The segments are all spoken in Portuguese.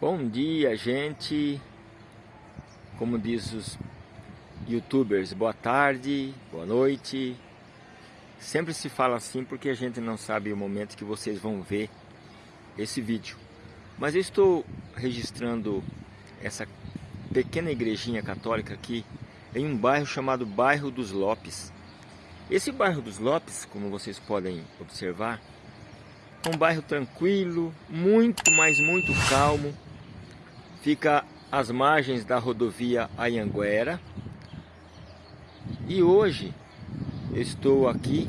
Bom dia, gente. Como diz os youtubers, boa tarde, boa noite. Sempre se fala assim porque a gente não sabe o momento que vocês vão ver esse vídeo. Mas eu estou registrando essa pequena igrejinha católica aqui em um bairro chamado Bairro dos Lopes. Esse bairro dos Lopes, como vocês podem observar, é um bairro tranquilo, muito, mas muito calmo fica às margens da rodovia Ayanguera. E hoje estou aqui,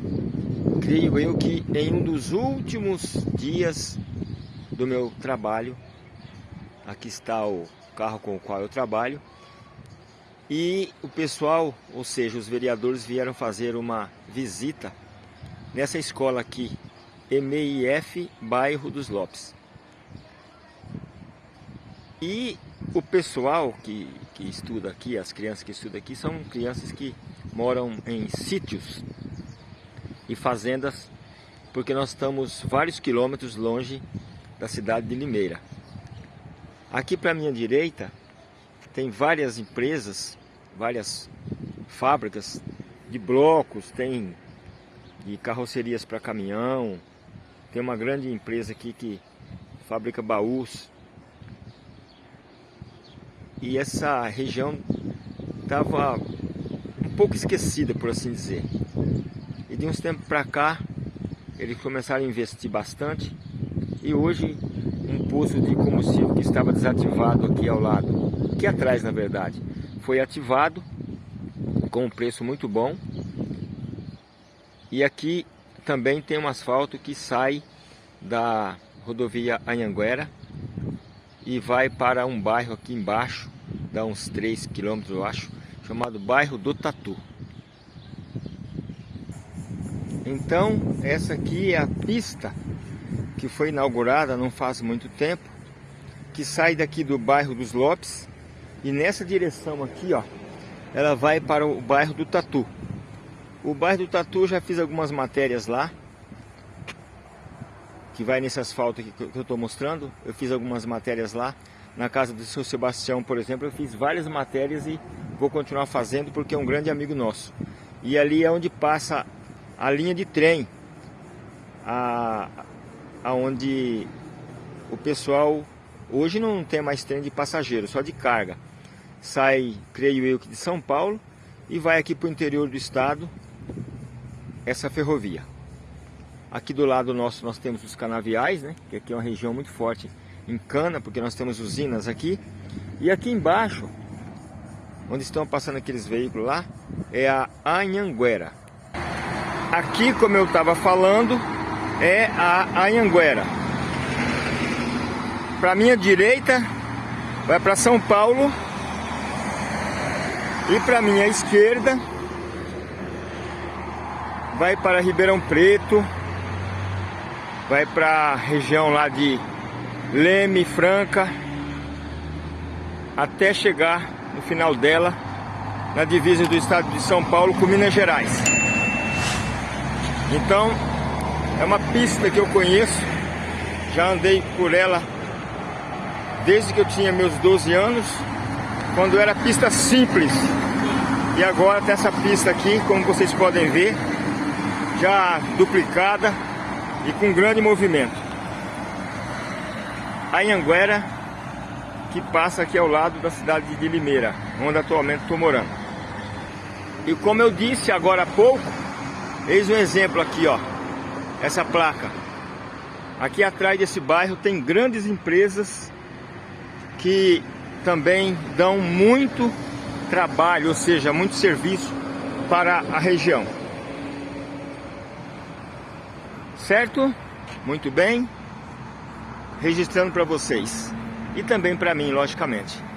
creio eu que em um dos últimos dias do meu trabalho. Aqui está o carro com o qual eu trabalho. E o pessoal, ou seja, os vereadores vieram fazer uma visita nessa escola aqui, EMEIF, bairro dos Lopes. E o pessoal que, que estuda aqui, as crianças que estudam aqui, são crianças que moram em sítios e fazendas, porque nós estamos vários quilômetros longe da cidade de Limeira. Aqui para minha direita tem várias empresas, várias fábricas de blocos, tem de carrocerias para caminhão, tem uma grande empresa aqui que fabrica baús e essa região estava um pouco esquecida, por assim dizer. E de uns tempos para cá, eles começaram a investir bastante e hoje um poço de combustível que estava desativado aqui ao lado, aqui atrás na verdade, foi ativado com um preço muito bom. E aqui também tem um asfalto que sai da rodovia Anhanguera e vai para um bairro aqui embaixo, dá uns 3 quilômetros eu acho, chamado bairro do Tatu. Então, essa aqui é a pista que foi inaugurada não faz muito tempo, que sai daqui do bairro dos Lopes e nessa direção aqui, ó, ela vai para o bairro do Tatu. O bairro do Tatu já fiz algumas matérias lá, que vai nesse asfalto que eu estou mostrando. Eu fiz algumas matérias lá. Na casa do seu Sebastião, por exemplo, eu fiz várias matérias e vou continuar fazendo porque é um grande amigo nosso. E ali é onde passa a linha de trem, a, aonde o pessoal hoje não tem mais trem de passageiro, só de carga. Sai, creio eu, de São Paulo e vai aqui para o interior do estado essa ferrovia. Aqui do lado nosso nós temos os canaviais, né? Que aqui é uma região muito forte em cana, porque nós temos usinas aqui. E aqui embaixo, onde estão passando aqueles veículos lá, é a Anhanguera. Aqui, como eu estava falando, é a Anhanguera. Para minha direita, vai para São Paulo. E para minha esquerda, vai para Ribeirão Preto, vai para a região lá de Leme, Franca, até chegar no final dela na divisa do estado de São Paulo com Minas Gerais. Então, é uma pista que eu conheço, já andei por ela desde que eu tinha meus 12 anos, quando era pista simples. E agora tem essa pista aqui, como vocês podem ver, já duplicada, e com grande movimento. Anhanguera, que passa aqui ao lado da cidade de Limeira, onde atualmente estou morando. E como eu disse agora há pouco, eis um exemplo aqui, ó, essa placa. Aqui atrás desse bairro tem grandes empresas que também dão muito trabalho, ou seja, muito serviço para a região. Certo? Muito bem. Registrando para vocês. E também para mim, logicamente.